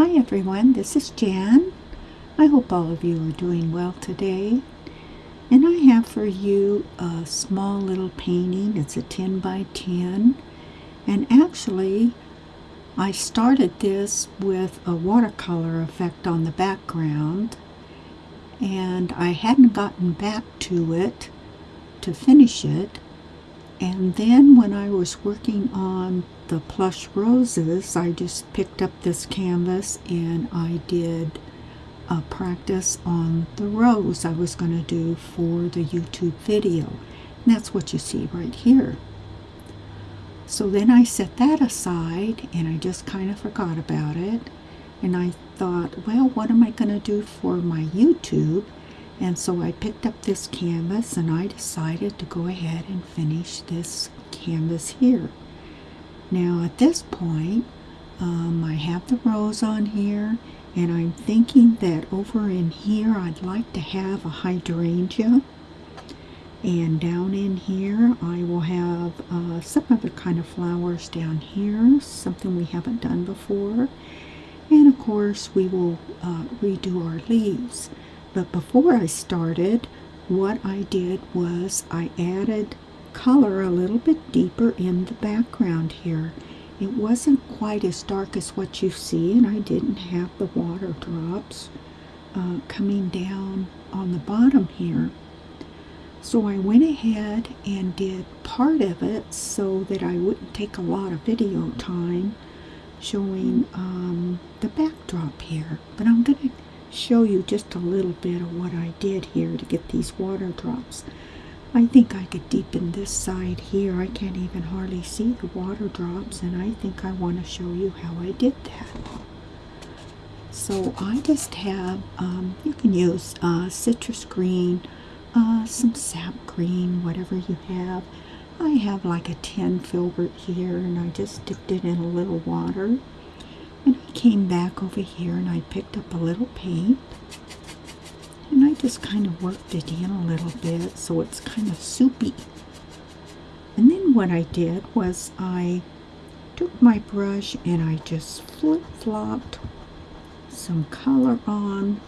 Hi everyone, this is Jan. I hope all of you are doing well today. And I have for you a small little painting. It's a 10 by 10. And actually, I started this with a watercolor effect on the background. And I hadn't gotten back to it to finish it. And then when I was working on the plush roses, I just picked up this canvas and I did a practice on the rose I was going to do for the YouTube video. And that's what you see right here. So then I set that aside and I just kind of forgot about it. And I thought, well, what am I going to do for my YouTube? And so I picked up this canvas and I decided to go ahead and finish this canvas here. Now at this point, um, I have the rose on here and I'm thinking that over in here I'd like to have a hydrangea and down in here I will have uh, some other kind of flowers down here, something we haven't done before. And of course we will uh, redo our leaves. But before I started, what I did was I added color a little bit deeper in the background here. It wasn't quite as dark as what you see, and I didn't have the water drops uh, coming down on the bottom here. So I went ahead and did part of it so that I wouldn't take a lot of video time showing um, the backdrop here. But I'm going to show you just a little bit of what I did here to get these water drops. I think I could deepen this side here. I can't even hardly see the water drops and I think I want to show you how I did that. So I just have, um, you can use uh, citrus green, uh, some sap green, whatever you have. I have like a 10 filbert here and I just dipped it in a little water and I came back over here and I picked up a little paint just kind of worked it in a little bit so it's kind of soupy. And then what I did was I took my brush and I just flip-flopped some color on.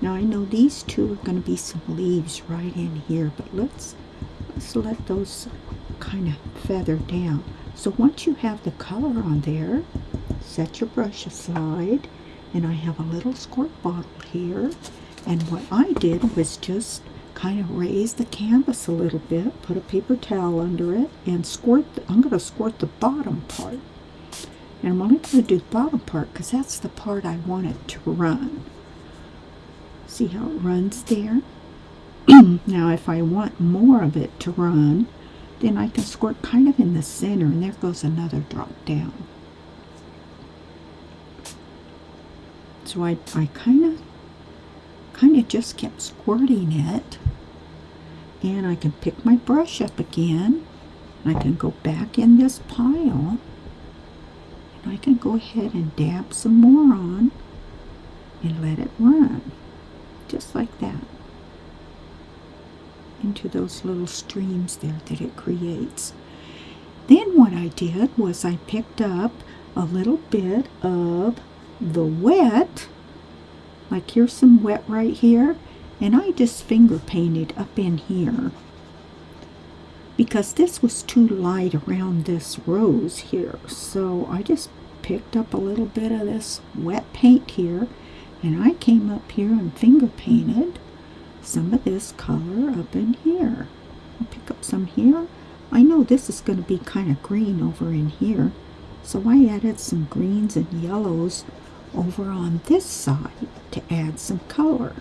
Now I know these two are going to be some leaves right in here, but let's, let's let those kind of feather down. So once you have the color on there, set your brush aside and I have a little squirt bottle here and what I did was just kind of raise the canvas a little bit put a paper towel under it and squirt the, I'm going to squirt the bottom part. And I'm only going to do the bottom part because that's the part I want it to run. See how it runs there? Now if I want more of it to run then I can squirt kind of in the center and there goes another drop down. So I, I kind of kind of just kept squirting it. And I can pick my brush up again. I can go back in this pile. And I can go ahead and dab some more on and let it run. Just like that. Into those little streams there that it creates. Then what I did was I picked up a little bit of the wet, like here's some wet right here, and I just finger painted up in here because this was too light around this rose here. So I just picked up a little bit of this wet paint here and I came up here and finger painted some of this color up in here. I'll pick up some here. I know this is going to be kind of green over in here. So I added some greens and yellows over on this side to add some color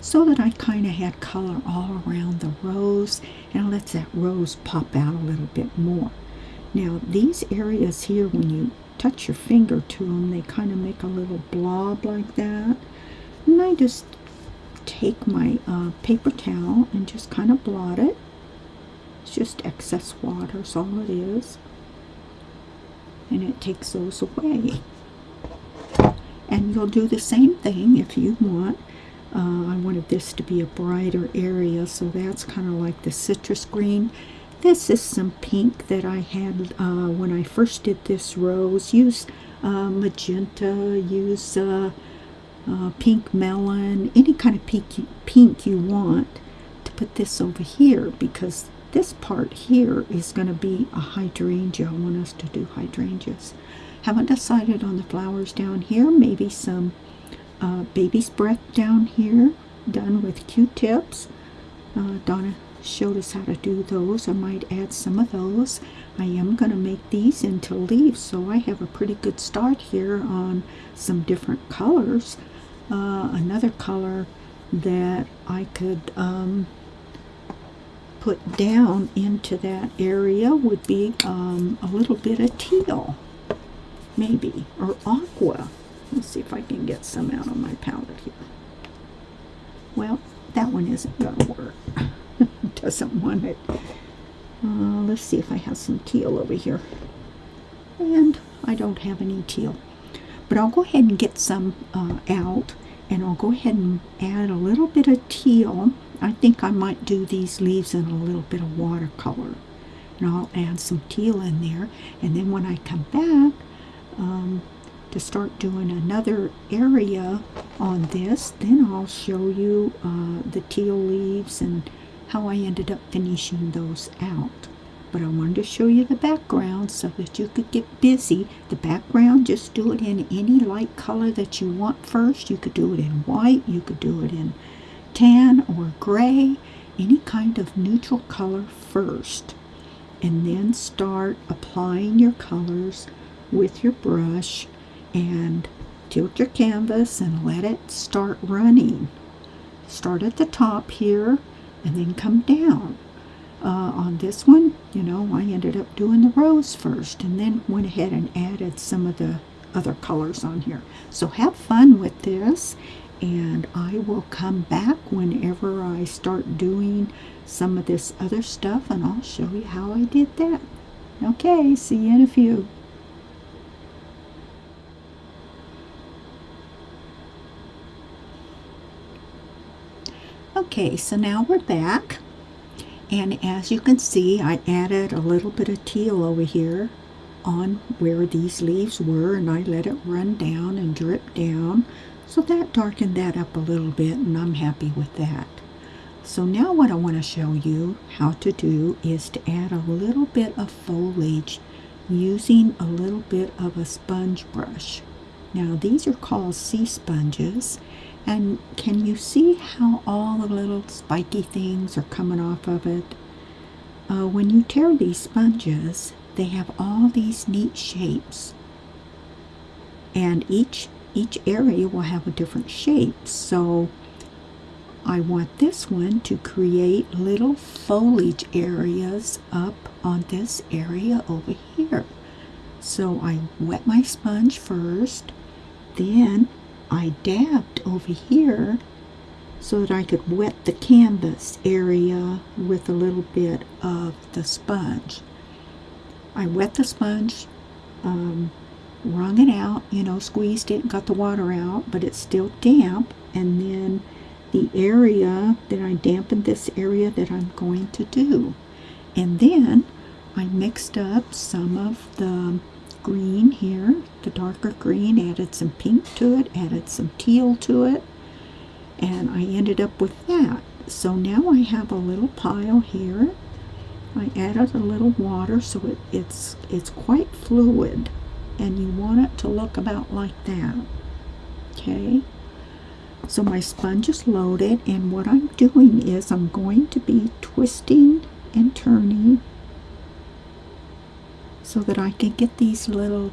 so that I kind of had color all around the rose and lets that rose pop out a little bit more. Now these areas here when you touch your finger to them they kind of make a little blob like that and I just take my uh, paper towel and just kind of blot it. It's just excess water is all it is and it takes those away and you'll do the same thing if you want uh, I wanted this to be a brighter area so that's kind of like the citrus green this is some pink that I had uh, when I first did this rose Use uh, magenta, use uh, uh, pink melon, any kind of pink you, pink you want to put this over here because this part here is going to be a hydrangea. I want us to do hydrangeas. Haven't decided on the flowers down here. Maybe some uh, baby's breath down here done with Q-tips. Uh, Donna showed us how to do those. I might add some of those. I am going to make these into leaves, so I have a pretty good start here on some different colors. Uh, another color that I could um, put down into that area would be um, a little bit of teal, maybe, or aqua. Let's see if I can get some out on my palette here. Well, that one isn't going to work. Doesn't want it. Uh, let's see if I have some teal over here. And I don't have any teal. But I'll go ahead and get some uh, out. And I'll go ahead and add a little bit of teal. I think I might do these leaves in a little bit of watercolor. And I'll add some teal in there. And then when I come back, um, to start doing another area on this. Then I'll show you uh, the teal leaves and how I ended up finishing those out. But I wanted to show you the background so that you could get busy. The background just do it in any light color that you want first. You could do it in white you could do it in tan or gray any kind of neutral color first. And then start applying your colors with your brush and tilt your canvas and let it start running. Start at the top here and then come down. Uh, on this one, you know, I ended up doing the rose first and then went ahead and added some of the other colors on here. So have fun with this and I will come back whenever I start doing some of this other stuff and I'll show you how I did that. Okay, see you in a few. Okay, so now we're back. And as you can see, I added a little bit of teal over here on where these leaves were and I let it run down and drip down. So that darkened that up a little bit and I'm happy with that. So now what I want to show you how to do is to add a little bit of foliage using a little bit of a sponge brush. Now these are called sea sponges and can you see how all the little spiky things are coming off of it? Uh, when you tear these sponges, they have all these neat shapes. And each, each area will have a different shape. So I want this one to create little foliage areas up on this area over here. So I wet my sponge first, then I dabbed over here so that I could wet the canvas area with a little bit of the sponge. I wet the sponge, um, wrung it out, you know, squeezed it, got the water out, but it's still damp. And then the area that I dampened this area that I'm going to do. And then I mixed up some of the green here, the darker green, added some pink to it, added some teal to it, and I ended up with that. So now I have a little pile here. I added a little water so it, it's, it's quite fluid, and you want it to look about like that. Okay, so my sponge is loaded, and what I'm doing is I'm going to be twisting and turning so that I can get these little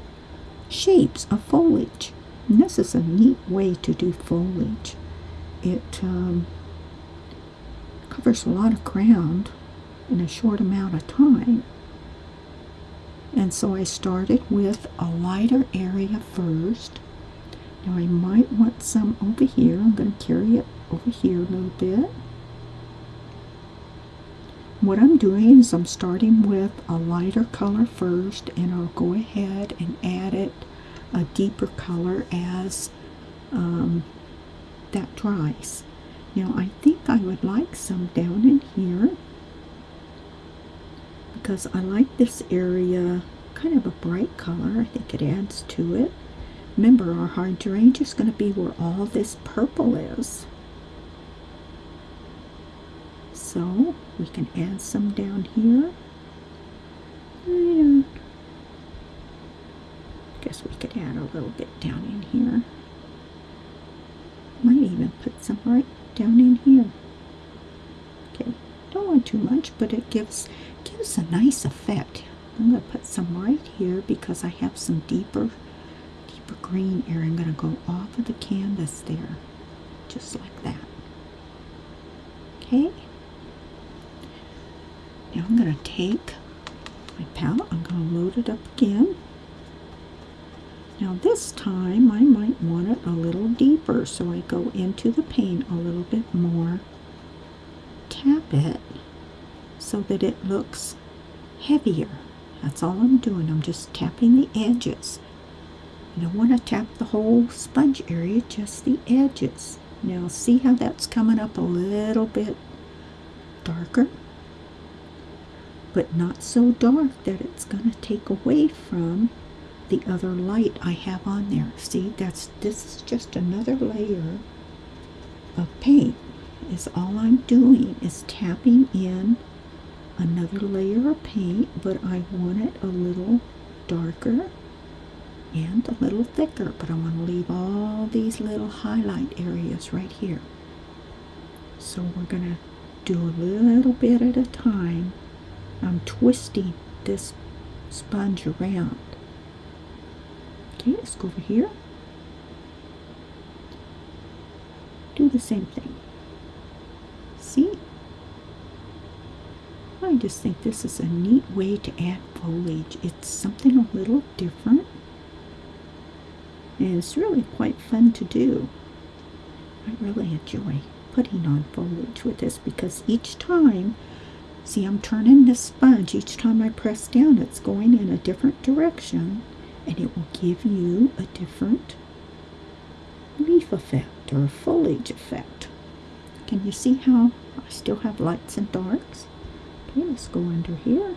shapes of foliage. And this is a neat way to do foliage. It um, covers a lot of ground in a short amount of time. And so I started with a lighter area first. Now I might want some over here. I'm going to carry it over here a little bit. What I'm doing is I'm starting with a lighter color first and I'll go ahead and add it a deeper color as um, that dries. Now I think I would like some down in here because I like this area kind of a bright color. I think it adds to it. Remember, our hydrangea is going to be where all this purple is. So we can add some down here. And guess we could add a little bit down in here. Might even put some right down in here. Okay, don't want too much, but it gives gives a nice effect. I'm to put some right here because I have some deeper deeper green area. I'm going to go off of the canvas there, just like that. Okay. I'm going to take my palette, I'm going to load it up again. Now this time I might want it a little deeper, so I go into the paint a little bit more, tap it so that it looks heavier. That's all I'm doing. I'm just tapping the edges. You don't want to tap the whole sponge area, just the edges. Now see how that's coming up a little bit darker? But not so dark that it's going to take away from the other light I have on there. See, that's this is just another layer of paint. Is all I'm doing is tapping in another layer of paint, but I want it a little darker and a little thicker, but I want to leave all these little highlight areas right here. So we're going to do a little bit at a time. I'm twisting this sponge around. Okay, let's go over here. Do the same thing. See? I just think this is a neat way to add foliage. It's something a little different. And it's really quite fun to do. I really enjoy putting on foliage with this because each time, see I'm turning this sponge, each time I press down it's going in a different direction and it will give you a different leaf effect or foliage effect. Can you see how I still have lights and darks? Okay, let's go under here.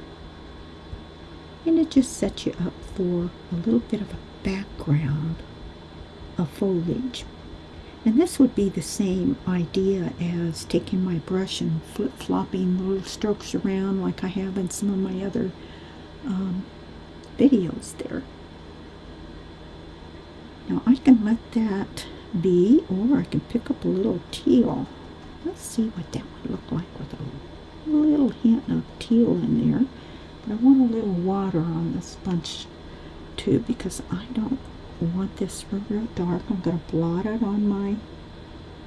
And it just sets you up for a little bit of a background of foliage. And this would be the same idea as taking my brush and flip-flopping little strokes around like I have in some of my other um, videos there. Now I can let that be, or I can pick up a little teal. Let's see what that would look like with a little hint of teal in there. But I want a little water on the sponge too because I don't want this real dark. I'm going to blot it on my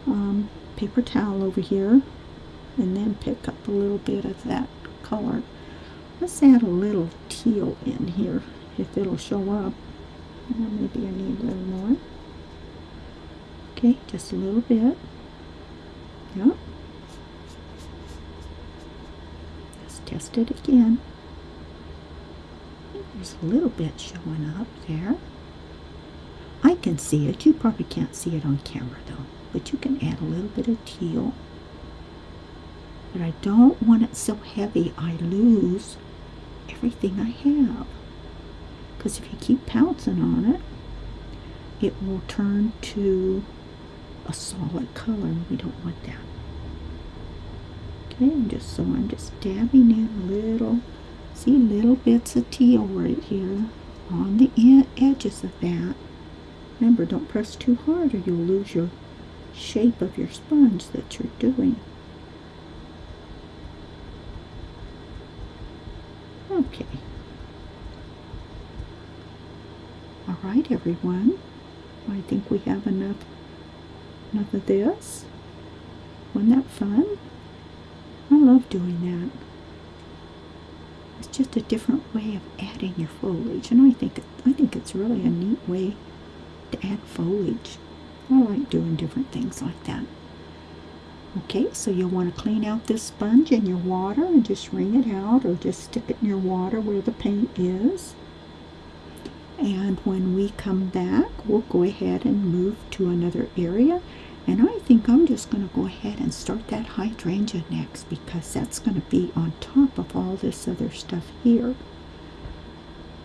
um, paper towel over here and then pick up a little bit of that color. Let's add a little teal in here if it'll show up. Well, maybe I need a little more. Okay, just a little bit. Yep. Let's test it again. There's a little bit showing up there. Can see it. You probably can't see it on camera though. But you can add a little bit of teal. But I don't want it so heavy I lose everything I have because if you keep pouncing on it, it will turn to a solid color. We don't want that. Okay, and just so I'm just dabbing in little, see little bits of teal right here on the edges of that. Remember, don't press too hard or you'll lose your shape of your sponge that you're doing. Okay. All right, everyone. I think we have enough, enough of this. Wasn't that fun? I love doing that. It's just a different way of adding your foliage, and I think I think it's really a neat way to add foliage. I like doing different things like that. Okay, so you'll want to clean out this sponge in your water and just wring it out or just stick it in your water where the paint is. And when we come back, we'll go ahead and move to another area. And I think I'm just going to go ahead and start that hydrangea next because that's going to be on top of all this other stuff here.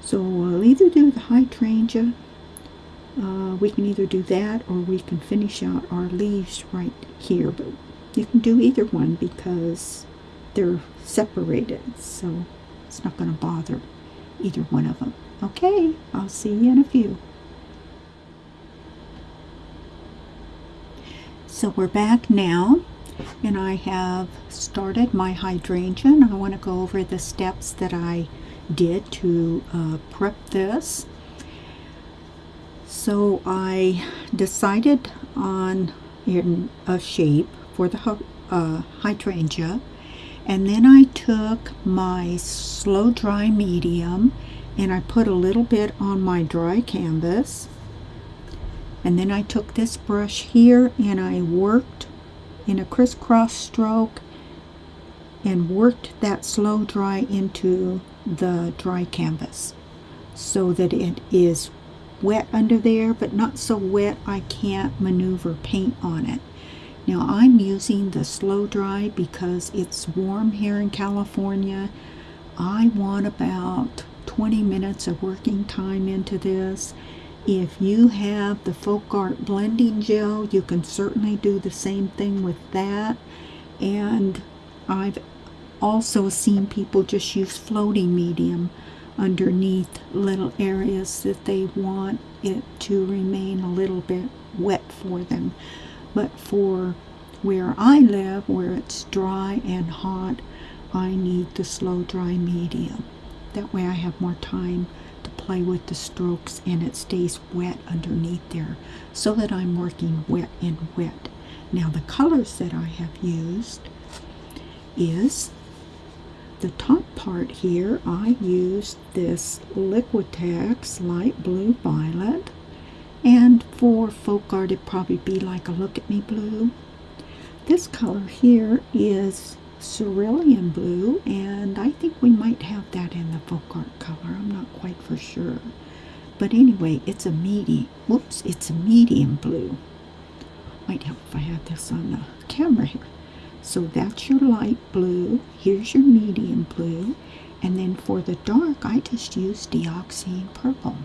So I'll either do the hydrangea uh, we can either do that or we can finish out our leaves right here. But you can do either one because they're separated. So it's not going to bother either one of them. Okay, I'll see you in a few. So we're back now and I have started my hydrangea and I want to go over the steps that I did to uh, prep this. So I decided on a shape for the uh, hydrangea and then I took my slow dry medium and I put a little bit on my dry canvas and then I took this brush here and I worked in a crisscross stroke and worked that slow dry into the dry canvas so that it is wet under there but not so wet I can't maneuver paint on it. Now I'm using the slow dry because it's warm here in California. I want about 20 minutes of working time into this. If you have the Folk Art blending gel, you can certainly do the same thing with that. And I've also seen people just use floating medium underneath little areas that they want it to remain a little bit wet for them. But for where I live, where it's dry and hot, I need the slow dry medium. That way I have more time to play with the strokes and it stays wet underneath there so that I'm working wet and wet. Now the colors that I have used is the top part here I used this Liquitex light blue violet and for folk art it'd probably be like a look at me blue. This color here is cerulean blue and I think we might have that in the folk art color. I'm not quite for sure. But anyway, it's a medium, whoops, it's a medium blue. Might help if I had this on the camera here. So that's your light blue. Here's your medium blue. And then for the dark, I just used dioxazine purple.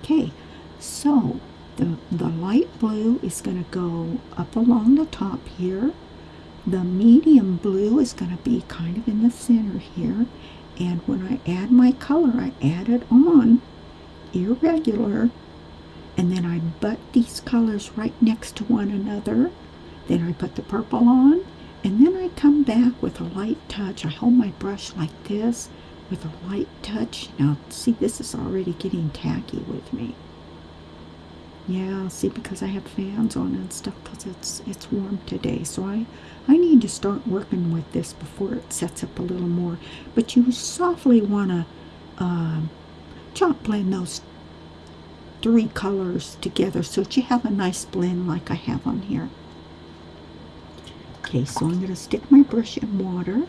Okay, so the, the light blue is going to go up along the top here the medium blue is going to be kind of in the center here. And when I add my color, I add it on irregular. And then I butt these colors right next to one another. Then I put the purple on. And then I come back with a light touch. I hold my brush like this with a light touch. Now, see, this is already getting tacky with me. Yeah, see, because I have fans on and stuff because it's, it's warm today. So I, I need to start working with this before it sets up a little more. But you softly want to uh, chop blend those three colors together so that you have a nice blend like I have on here. Okay, so I'm going to stick my brush in water.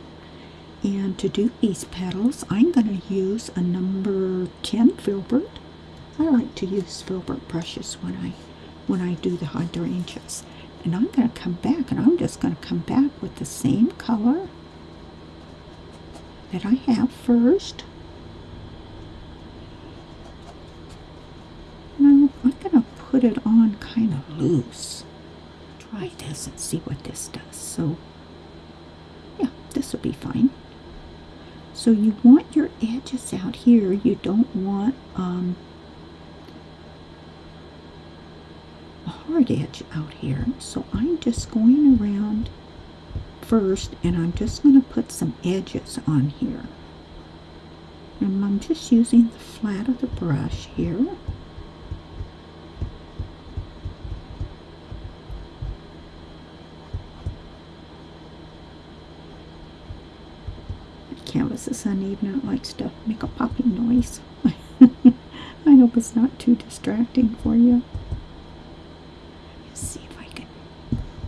And to do these petals, I'm going to use a number 10 filbert. I like to use filbert brushes when I when I do the hydrangeas. And I'm going to come back and I'm just going to come back with the same color that I have first. Now I'm going to put it on kind of loose. Try this and see what this does. So yeah, this will be fine. So you want your edges out here. You don't want um, a hard edge out here. So I'm just going around first and I'm just going to put some edges on here. And I'm just using the flat of the brush here. Canvas is uneven. I like stuff make a popping noise. I hope it's not too distracting for you. Let's see if I can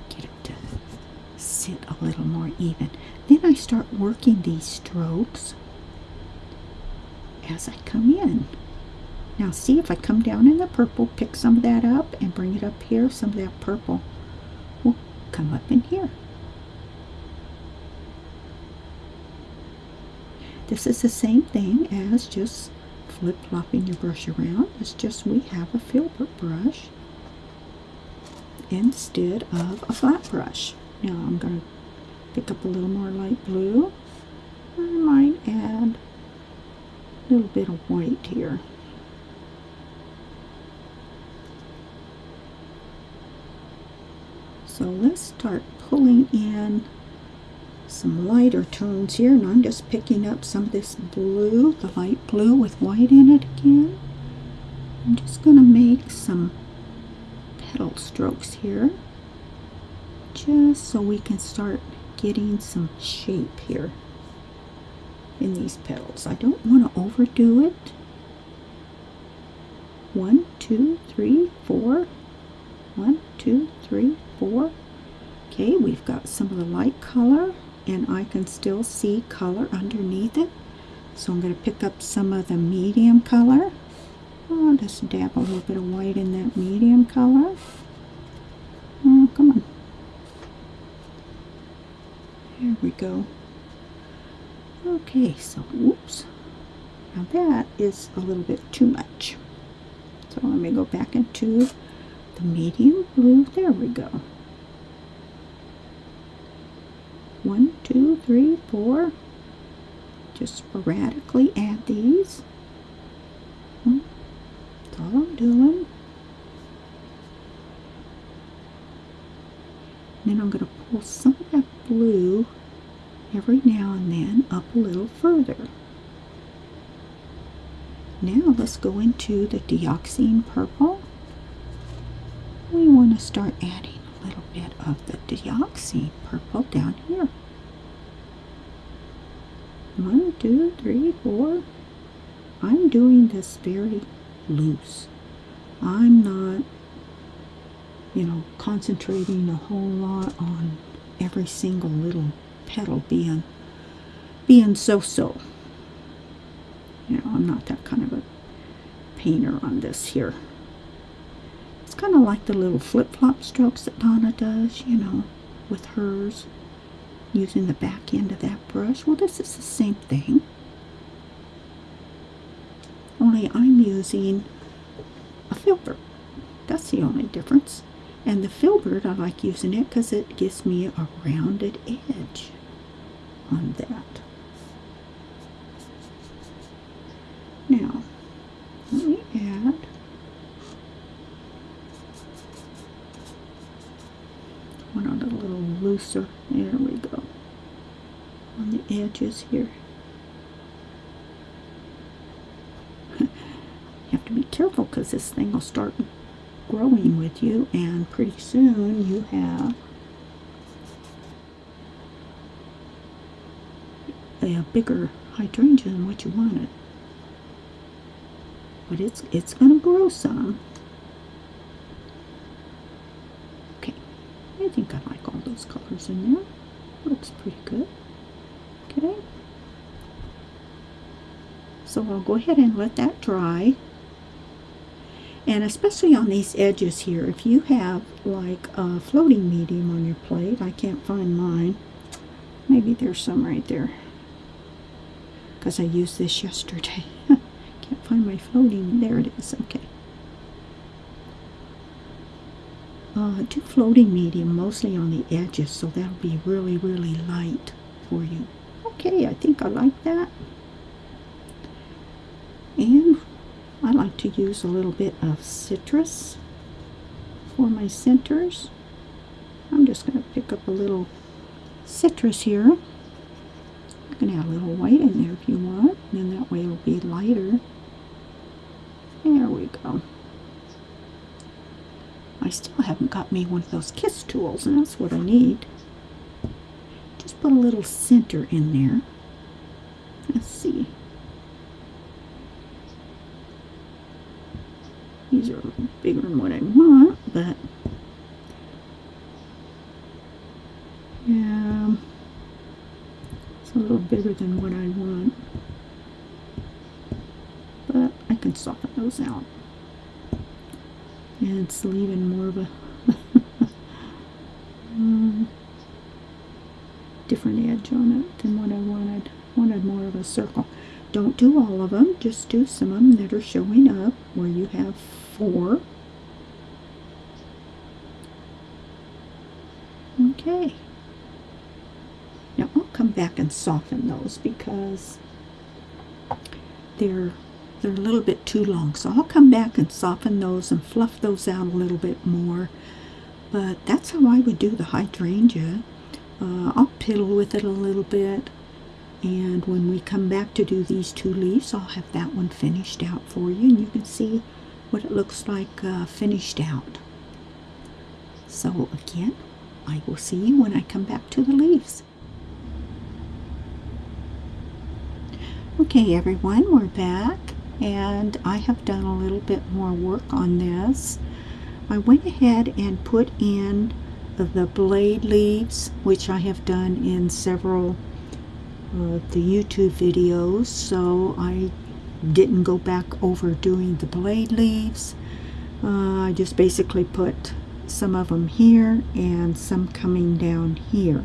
get it to sit a little more even. Then I start working these strokes as I come in. Now see if I come down in the purple, pick some of that up and bring it up here, some of that purple will come up in here. This is the same thing as just flip-flopping your brush around. It's just we have a filbert brush instead of a flat brush. Now I'm going to pick up a little more light blue. I might add a little bit of white here. So let's start pulling in some lighter tones here and I'm just picking up some of this blue, the light blue with white in it again. I'm just going to make some petal strokes here just so we can start getting some shape here in these petals. I don't want to overdo it. One, two, three, four. One, two, three, four. Okay, we've got some of the light color and I can still see color underneath it. So I'm going to pick up some of the medium color. I'll just dab a little bit of white in that medium color. Oh, come on. There we go. Okay, so, whoops. Now that is a little bit too much. So let me go back into the medium blue. There we go. One, two, three, four. Just sporadically add these. Hmm, that's all I'm doing. Then I'm going to pull some of that blue every now and then up a little further. Now let's go into the dioxazine purple. We want to start adding a little bit of the dioxazine purple down here. One, two, three, four. I'm doing this very loose. I'm not, you know, concentrating a whole lot on every single little petal being being so-so. You know, I'm not that kind of a painter on this here. It's kind of like the little flip-flop strokes that Donna does, you know, with hers, using the back end of that brush. Well, this is the same thing. Only I'm using a filbert. That's the only difference. And the filbert, I like using it because it gives me a rounded edge on that. Now, let me add one on a looser. There we go. On the edges here. you have to be careful because this thing will start growing with you and pretty soon you have a bigger hydrangea than what you wanted. But it's it's gonna grow some. Okay, I think I like all in there. Looks pretty good. Okay. So I'll go ahead and let that dry. And especially on these edges here, if you have like a floating medium on your plate, I can't find mine. Maybe there's some right there because I used this yesterday. Can't find my floating. There it is. Okay. Uh, do floating medium mostly on the edges so that'll be really really light for you. Okay, I think I like that. And I like to use a little bit of citrus for my centers. I'm just going to pick up a little citrus here. You can add a little white in there if you want, and then that way it'll be lighter. There we go. Still haven't got me one of those kiss tools, and that's what I need. Just put a little center in there. Let's see. These are bigger than what I want, but yeah It's a little bigger than what I want. But I can soften those out. And it's leaving more of a um, different edge on it than what I wanted. wanted more of a circle. Don't do all of them, just do some of them that are showing up where you have four. Okay. Now I'll come back and soften those because they're they're a little bit too long. So I'll come back and soften those and fluff those out a little bit more. But that's how I would do the hydrangea. Uh, I'll piddle with it a little bit. And when we come back to do these two leaves, I'll have that one finished out for you. And you can see what it looks like uh, finished out. So again, I will see you when I come back to the leaves. Okay everyone, we're back and I have done a little bit more work on this. I went ahead and put in the blade leaves, which I have done in several uh, the YouTube videos, so I didn't go back over doing the blade leaves. Uh, I just basically put some of them here and some coming down here.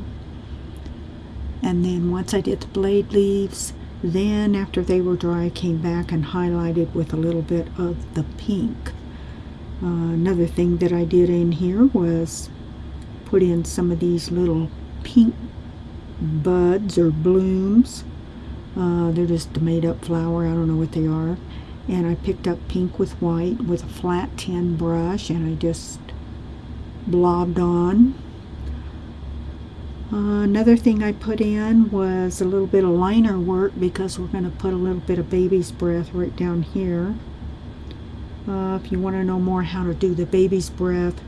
And then once I did the blade leaves, then after they were dry, I came back and highlighted with a little bit of the pink. Uh, another thing that I did in here was put in some of these little pink buds or blooms. Uh, they're just a made up flower, I don't know what they are. And I picked up pink with white with a flat tin brush and I just blobbed on another thing I put in was a little bit of liner work because we're going to put a little bit of baby's breath right down here. Uh, if you want to know more how to do the baby's breath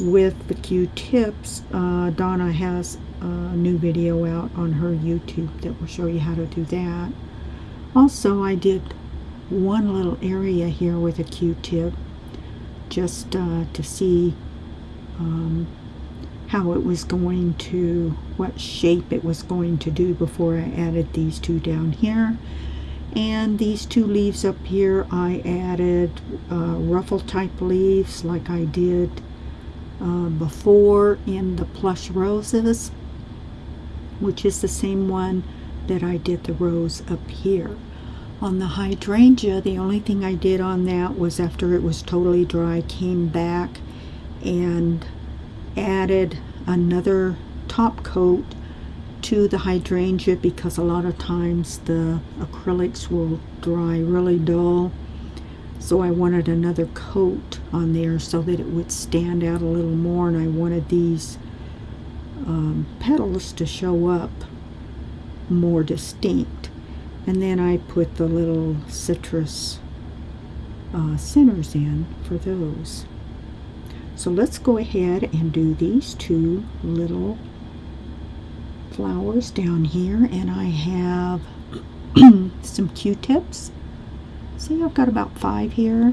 with the Q-tips, uh, Donna has a new video out on her YouTube that will show you how to do that. Also, I did one little area here with a Q-tip just uh, to see um, how it was going to, what shape it was going to do before I added these two down here. And these two leaves up here, I added uh, ruffle type leaves like I did uh, before in the plush roses, which is the same one that I did the rose up here. On the hydrangea, the only thing I did on that was after it was totally dry, came back and added another top coat to the hydrangea because a lot of times the acrylics will dry really dull. So I wanted another coat on there so that it would stand out a little more and I wanted these um, petals to show up more distinct. And then I put the little citrus uh, centers in for those so let's go ahead and do these two little flowers down here. And I have some q-tips. See I've got about five here.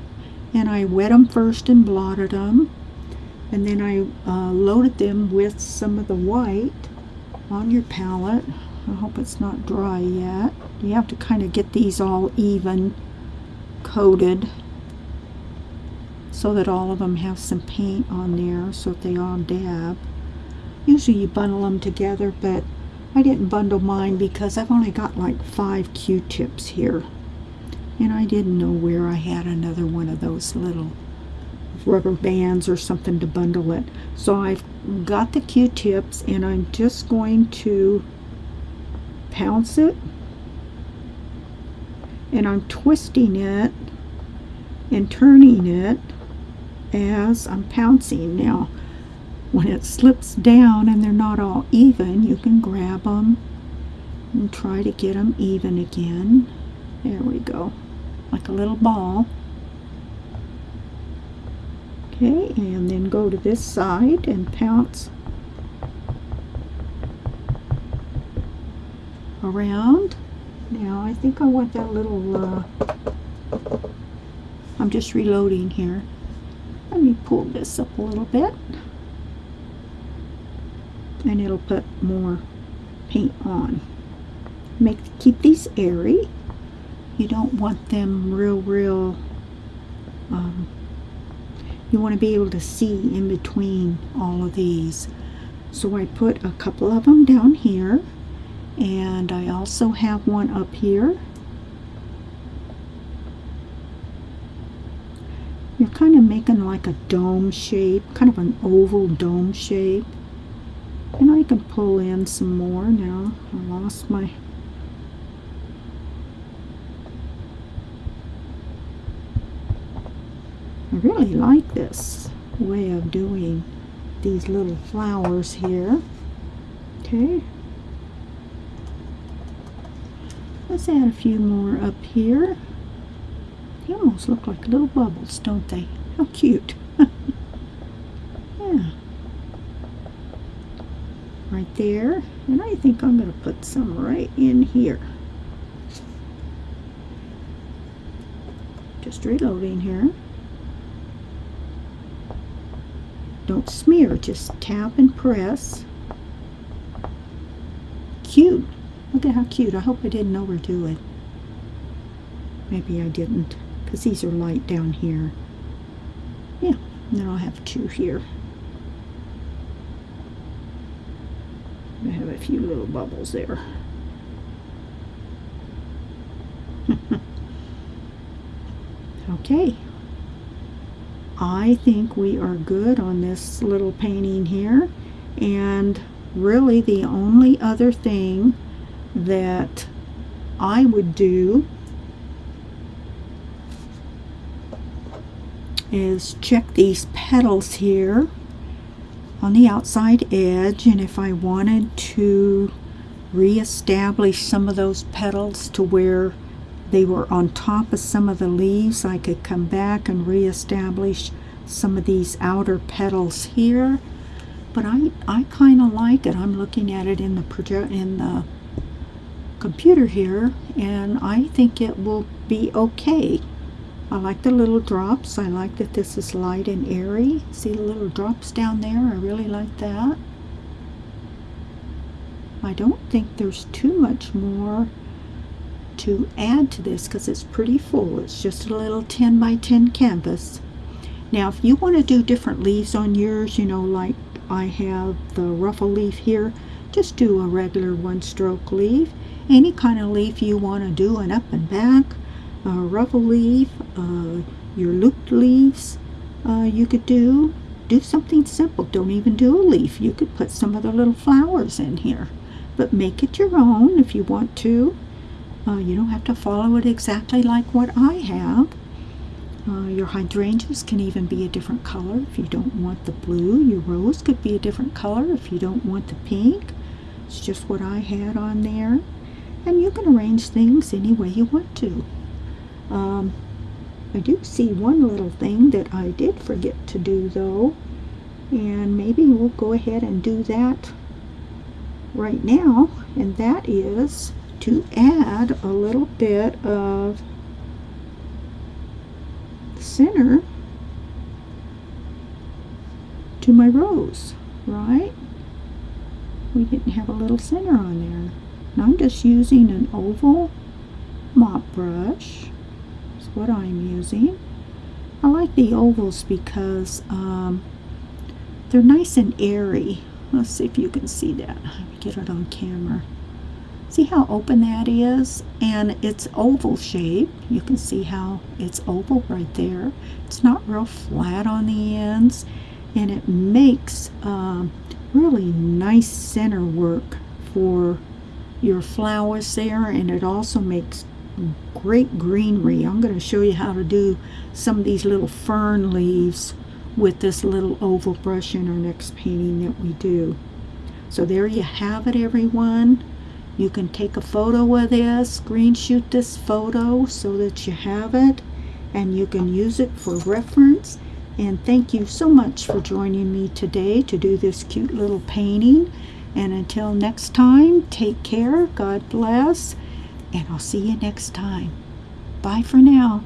And I wet them first and blotted them and then I uh, loaded them with some of the white on your palette. I hope it's not dry yet. You have to kind of get these all even coated so that all of them have some paint on there so that they all dab. Usually you bundle them together, but I didn't bundle mine because I've only got like five Q-tips here. And I didn't know where I had another one of those little rubber bands or something to bundle it. So I've got the Q-tips and I'm just going to pounce it and I'm twisting it and turning it as I'm pouncing. Now, when it slips down and they're not all even, you can grab them and try to get them even again. There we go, like a little ball. Okay, and then go to this side and pounce around. Now, I think I want that little, uh, I'm just reloading here. Let me pull this up a little bit. And it'll put more paint on. Make Keep these airy. You don't want them real, real, um, you want to be able to see in between all of these. So I put a couple of them down here and I also have one up here kind of making like a dome shape, kind of an oval dome shape. And I can pull in some more now. I lost my I really like this way of doing these little flowers here. Okay. Let's add a few more up here. They almost look like little bubbles, don't they? How cute. yeah. Right there. And I think I'm going to put some right in here. Just reloading here. Don't smear, just tap and press. Cute. Look at how cute. I hope I didn't overdo it. Maybe I didn't, because these are light down here. Yeah, and then I'll have two here. I have a few little bubbles there. okay. I think we are good on this little painting here and really the only other thing that I would do is check these petals here on the outside edge and if I wanted to reestablish some of those petals to where they were on top of some of the leaves. I could come back and reestablish some of these outer petals here. But I, I kind of like it. I'm looking at it in the project in the computer here, and I think it will be okay. I like the little drops. I like that this is light and airy. See the little drops down there? I really like that. I don't think there's too much more to add to this because it's pretty full. It's just a little 10 by 10 canvas. Now if you want to do different leaves on yours, you know, like I have the ruffle leaf here, just do a regular one stroke leaf. Any kind of leaf you want to do, an up and back, ruffle leaf, uh, your looped leaves, uh, you could do. Do something simple. Don't even do a leaf. You could put some of the little flowers in here. But make it your own if you want to. Uh, you don't have to follow it exactly like what I have. Uh, your hydrangeas can even be a different color if you don't want the blue. Your rose could be a different color if you don't want the pink. It's just what I had on there. And you can arrange things any way you want to. Um, I do see one little thing that I did forget to do though. And maybe we'll go ahead and do that right now. And that is to add a little bit of center to my rose, right? We didn't have a little center on there. Now I'm just using an oval mop brush. What I'm using. I like the ovals because um, they're nice and airy. Let's see if you can see that. Get it on camera. See how open that is? And it's oval shape. You can see how it's oval right there. It's not real flat on the ends. And it makes um, really nice center work for your flowers there. And it also makes great greenery. I'm going to show you how to do some of these little fern leaves with this little oval brush in our next painting that we do. So there you have it everyone. You can take a photo of this, screenshot this photo so that you have it and you can use it for reference. And thank you so much for joining me today to do this cute little painting. And until next time, take care, God bless, and I'll see you next time. Bye for now.